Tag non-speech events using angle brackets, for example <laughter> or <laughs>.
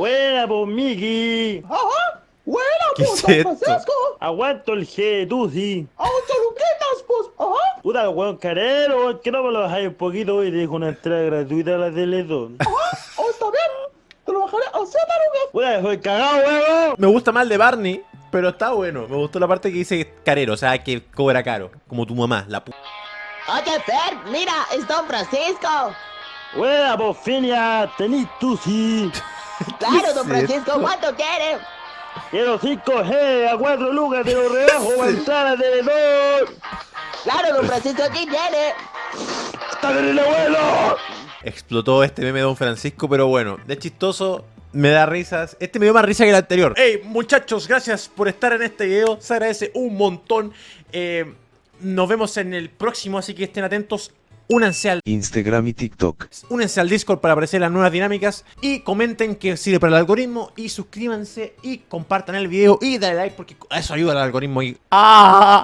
Buena, pues, Miki. Ajá. Buena, ¿Qué pues, esto? Francisco. Aguanto el G, tú sí. A ocho luquitas, pues. Ajá. Puta, weón carero, que no me lo bajáis un poquito y te dejo una entrada gratuita a la Teletón. Ajá. Oh, está bien. Te lo bajaré a siete luquitas. Puta, soy cagado, weón. Me gusta más el de Barney, pero está bueno. Me gustó la parte que dice carero, o sea, que cobra caro. Como tu mamá, la pu... Oye, Fer, mira, es Don Francisco. Buena, pues, Finia, tenís tú sí. <laughs> <laughs> Claro, Don? Francisco, ¿cuánto quiere? Quiero 5G a 4 lucas, te lo rebajo para entrar a Teletón. Claro, Don Francisco, aquí tiene. ¡Está bien el abuelo! Explotó este meme de Don Francisco, pero bueno, de chistoso, me da risas. Este me dio más risa que el anterior. Hey, muchachos, gracias por estar en este video. Se agradece un montón. Eh, nos vemos en el próximo, así que estén atentos. Únanse al, Instagram y TikTok. únanse al Discord para apreciar las nuevas dinámicas. Y comenten que sirve para el algoritmo. Y suscríbanse y compartan el video. Y dale like porque eso ayuda al algoritmo. Y... ¡Ah!